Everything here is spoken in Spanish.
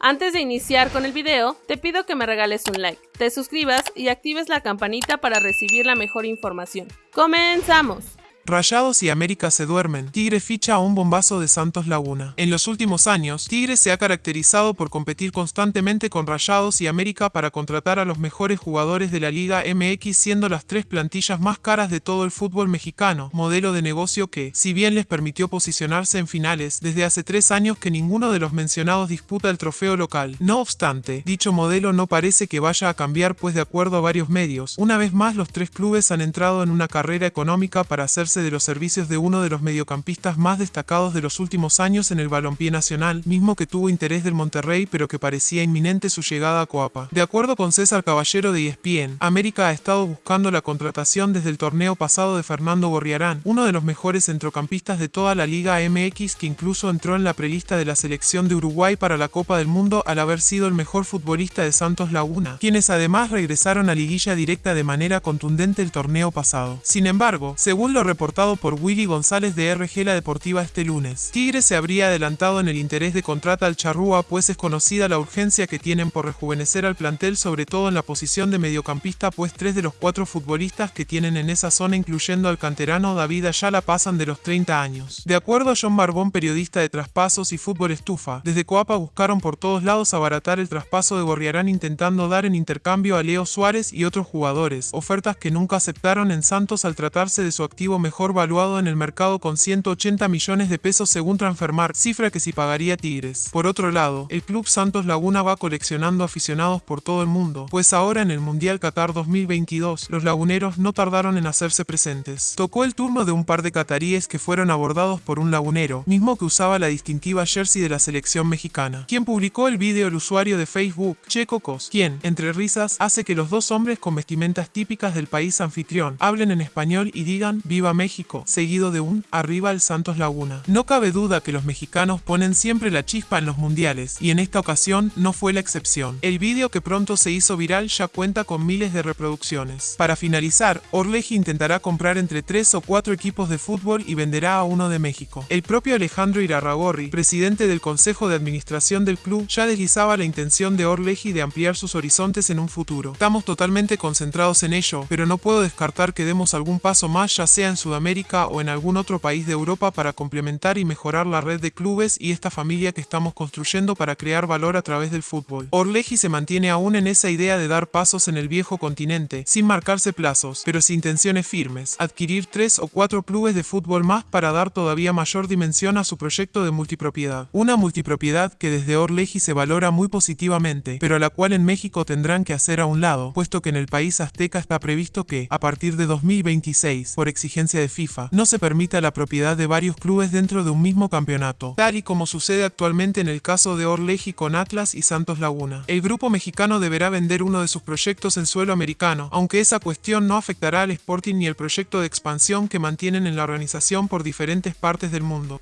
Antes de iniciar con el video, te pido que me regales un like, te suscribas y actives la campanita para recibir la mejor información. ¡Comenzamos! Rayados y América se duermen. Tigre ficha a un bombazo de Santos Laguna. En los últimos años, Tigre se ha caracterizado por competir constantemente con Rayados y América para contratar a los mejores jugadores de la Liga MX siendo las tres plantillas más caras de todo el fútbol mexicano, modelo de negocio que, si bien les permitió posicionarse en finales, desde hace tres años que ninguno de los mencionados disputa el trofeo local. No obstante, dicho modelo no parece que vaya a cambiar pues de acuerdo a varios medios, una vez más los tres clubes han entrado en una carrera económica para hacerse de los servicios de uno de los mediocampistas más destacados de los últimos años en el balompié nacional, mismo que tuvo interés del Monterrey pero que parecía inminente su llegada a Coapa. De acuerdo con César Caballero de ESPN, América ha estado buscando la contratación desde el torneo pasado de Fernando Gorriarán, uno de los mejores centrocampistas de toda la Liga MX que incluso entró en la prelista de la selección de Uruguay para la Copa del Mundo al haber sido el mejor futbolista de Santos Laguna, quienes además regresaron a liguilla directa de manera contundente el torneo pasado. Sin embargo, según lo reportado por Willy González de RG La Deportiva este lunes. Tigre se habría adelantado en el interés de contrata al Charrúa pues es conocida la urgencia que tienen por rejuvenecer al plantel sobre todo en la posición de mediocampista pues tres de los cuatro futbolistas que tienen en esa zona incluyendo al canterano David Ayala pasan de los 30 años. De acuerdo a John Barbón, periodista de traspasos y fútbol estufa, desde Coapa buscaron por todos lados abaratar el traspaso de Gorriarán intentando dar en intercambio a Leo Suárez y otros jugadores, ofertas que nunca aceptaron en Santos al tratarse de su activo mejor valuado en el mercado con 180 millones de pesos según Transfermarkt, cifra que sí pagaría Tigres. Por otro lado, el club Santos Laguna va coleccionando aficionados por todo el mundo, pues ahora en el Mundial Qatar 2022, los laguneros no tardaron en hacerse presentes. Tocó el turno de un par de cataríes que fueron abordados por un lagunero, mismo que usaba la distintiva jersey de la selección mexicana. Quien publicó el vídeo el usuario de Facebook, Checo Cos, quien, entre risas, hace que los dos hombres con vestimentas típicas del país anfitrión hablen en español y digan Viva México seguido de un arriba el Santos Laguna. No cabe duda que los mexicanos ponen siempre la chispa en los mundiales, y en esta ocasión no fue la excepción. El vídeo que pronto se hizo viral ya cuenta con miles de reproducciones. Para finalizar, Orleji intentará comprar entre 3 o 4 equipos de fútbol y venderá a uno de México. El propio Alejandro Irarragorri, presidente del Consejo de Administración del club, ya deslizaba la intención de Orleji de ampliar sus horizontes en un futuro. Estamos totalmente concentrados en ello, pero no puedo descartar que demos algún paso más ya sea en Sudamérica América o en algún otro país de Europa para complementar y mejorar la red de clubes y esta familia que estamos construyendo para crear valor a través del fútbol. Orleji se mantiene aún en esa idea de dar pasos en el viejo continente, sin marcarse plazos, pero sin intenciones firmes, adquirir tres o cuatro clubes de fútbol más para dar todavía mayor dimensión a su proyecto de multipropiedad. Una multipropiedad que desde Orleji se valora muy positivamente, pero a la cual en México tendrán que hacer a un lado, puesto que en el país azteca está previsto que, a partir de 2026, por exigencia de FIFA, no se permita la propiedad de varios clubes dentro de un mismo campeonato, tal y como sucede actualmente en el caso de Orleji con Atlas y Santos Laguna. El grupo mexicano deberá vender uno de sus proyectos en suelo americano, aunque esa cuestión no afectará al Sporting ni el proyecto de expansión que mantienen en la organización por diferentes partes del mundo.